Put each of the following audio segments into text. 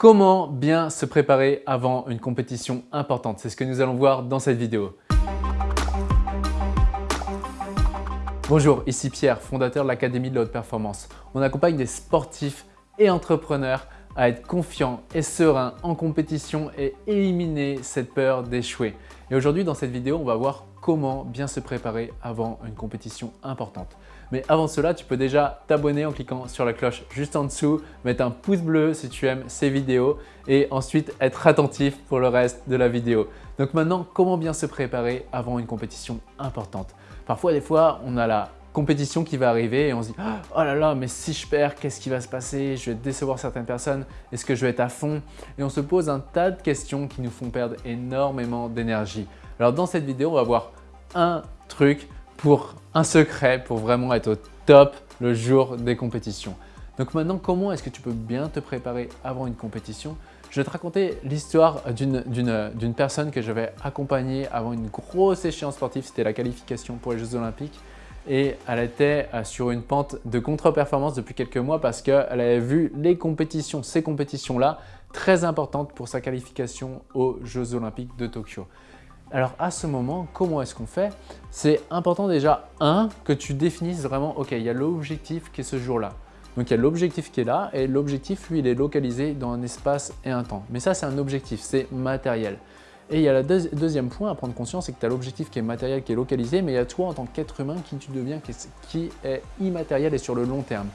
Comment bien se préparer avant une compétition importante? C'est ce que nous allons voir dans cette vidéo. Bonjour, ici Pierre, fondateur de l'Académie de la Haute Performance. On accompagne des sportifs et entrepreneurs à être confiants et sereins en compétition et éliminer cette peur d'échouer. Et aujourd'hui, dans cette vidéo, on va voir comment bien se préparer avant une compétition importante. Mais avant cela, tu peux déjà t'abonner en cliquant sur la cloche juste en dessous, mettre un pouce bleu si tu aimes ces vidéos et ensuite être attentif pour le reste de la vidéo. Donc maintenant, comment bien se préparer avant une compétition importante? Parfois, des fois, on a la compétition qui va arriver et on se dit « Oh là là, mais si je perds, qu'est-ce qui va se passer? Je vais décevoir certaines personnes, est-ce que je vais être à fond ?» Et on se pose un tas de questions qui nous font perdre énormément d'énergie. Alors dans cette vidéo, on va voir un truc pour un secret pour vraiment être au top le jour des compétitions. Donc maintenant, comment est-ce que tu peux bien te préparer avant une compétition? Je vais te raconter l'histoire d'une personne que je vais accompagner avant une grosse échéance sportive. C'était la qualification pour les Jeux Olympiques et elle était euh, sur une pente de contre-performance depuis quelques mois parce qu'elle avait vu les compétitions, ces compétitions-là, très importantes pour sa qualification aux Jeux Olympiques de Tokyo. Alors à ce moment, comment est-ce qu'on fait? C'est important déjà, un, que tu définisses vraiment, ok, il y a l'objectif qui est ce jour-là. Donc il y a l'objectif qui est là et l'objectif, lui, il est localisé dans un espace et un temps. Mais ça, c'est un objectif, c'est matériel. Et il y a le deuxième point à prendre conscience, c'est que tu as l'objectif qui est matériel, qui est localisé, mais il y a toi en tant qu'être humain qui tu deviens, qui est immatériel et sur le long terme.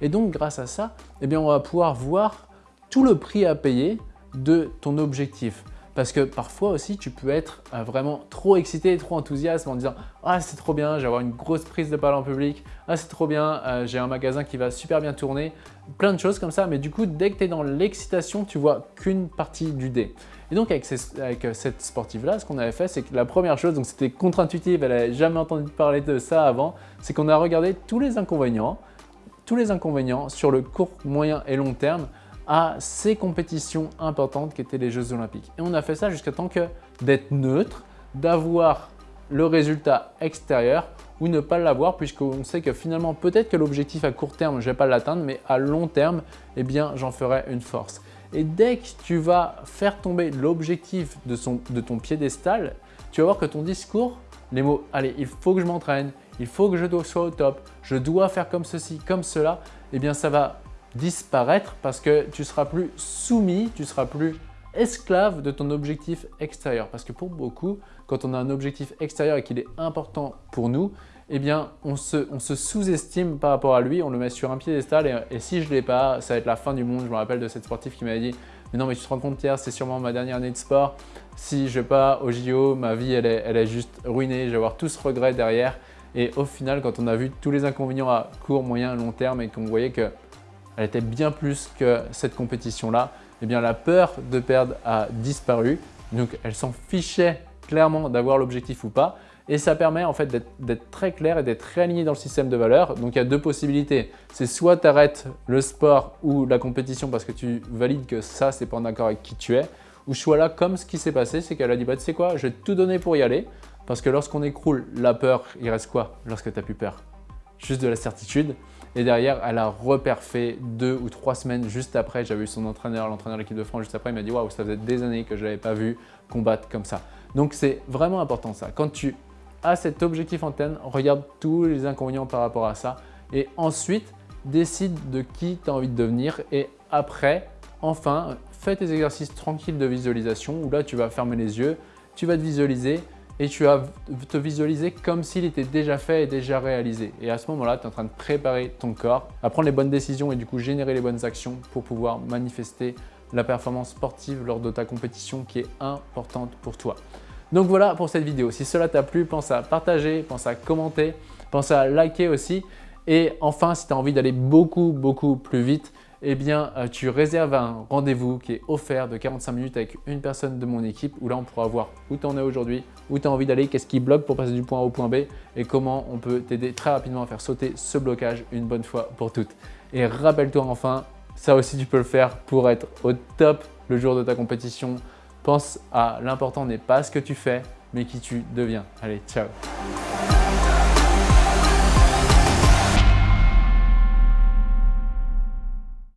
Et donc grâce à ça, eh bien, on va pouvoir voir tout le prix à payer de ton objectif. Parce que parfois aussi, tu peux être euh, vraiment trop excité trop enthousiaste en disant « Ah, c'est trop bien, avoir une grosse prise de parole en public. Ah, c'est trop bien, euh, j'ai un magasin qui va super bien tourner. » Plein de choses comme ça. Mais du coup, dès que tu es dans l'excitation, tu vois qu'une partie du dé. Et donc, avec, euh, cette sportive-là, ce qu'on avait fait, c'est que la première chose, donc c'était contre-intuitif, elle n'avait jamais entendu parler de ça avant, c'est qu'on a regardé tous les inconvénients, tous les inconvénients sur le court, moyen et long terme à ces compétitions importantes qui étaient les Jeux Olympiques. Et on a fait ça jusqu'à temps que d'être neutre, d'avoir le résultat extérieur ou ne pas l'avoir puisqu'on sait que finalement peut-être que l'objectif à court terme je vais pas l'atteindre mais à long terme eh bien j'en ferai une force. Et dès que tu vas faire tomber l'objectif de, de ton piédestal, tu vas voir que ton discours, les mots « allez, il faut que je m'entraîne, il faut que je sois au top, je dois faire comme ceci, comme cela », eh bien ça va disparaître parce que tu seras plus soumis, tu seras plus esclave de ton objectif extérieur. Parce que pour beaucoup, quand on a un objectif extérieur et qu'il est important pour nous, eh bien, on se, on se sous-estime par rapport à lui, on le met sur un piédestal et, et si je ne l'ai pas, ça va être la fin du monde. Je me rappelle de cette sportive qui m'avait dit « Mais non, mais tu te rends compte, Pierre, c'est sûrement ma dernière année de sport. Si je vais pas au JO, ma vie, elle est, elle est juste ruinée. Je vais avoir tout ce regret derrière. » Et au final, quand on a vu tous les inconvénients à court, moyen, long terme et qu'on voyait que elle était bien plus que cette compétition-là, eh bien la peur de perdre a disparu. Donc elle s'en fichait clairement d'avoir l'objectif ou pas. Et ça permet en fait d'être très clair et d'être réaligné dans le système de valeurs. Donc il y a deux possibilités. C'est soit tu arrêtes le sport ou la compétition parce que tu valides que ça, c'est pas en accord avec qui tu es. Ou soit là, comme ce qui s'est passé, c'est qu'elle a dit bah, « tu sais quoi, je vais tout donner pour y aller ». Parce que lorsqu'on écroule la peur, il reste quoi lorsque tu n'as plus peur? Juste de la certitude. Et derrière, elle a reperfait deux ou trois semaines juste après. J'avais eu son entraîneur, l'entraîneur de l'équipe de France juste après. Il m'a dit « Waouh, ça faisait des années que je n'avais pas vu combattre comme ça. » Donc, c'est vraiment important ça. Quand tu as cet objectif en tête, regarde tous les inconvénients par rapport à ça. Et ensuite, décide de qui tu as envie de devenir. Et après, enfin, fais tes exercices tranquilles de visualisation où là, tu vas fermer les yeux, tu vas te visualiser et tu vas te visualiser comme s'il était déjà fait et déjà réalisé. Et à ce moment-là, tu es en train de préparer ton corps à prendre les bonnes décisions et du coup générer les bonnes actions pour pouvoir manifester la performance sportive lors de ta compétition qui est importante pour toi. Donc voilà pour cette vidéo. Si cela t'a plu, pense à partager, pense à commenter, pense à liker aussi. Et enfin, si tu as envie d'aller beaucoup, beaucoup plus vite, eh bien, euh, tu réserves un rendez-vous qui est offert de 45 minutes avec une personne de mon équipe où là, on pourra voir où tu en es aujourd'hui, où tu as envie d'aller, qu'est-ce qui bloque pour passer du point A au point B et comment on peut t'aider très rapidement à faire sauter ce blocage une bonne fois pour toutes. Et rappelle-toi enfin, ça aussi tu peux le faire pour être au top le jour de ta compétition. Pense à l'important n'est pas ce que tu fais, mais qui tu deviens. Allez, ciao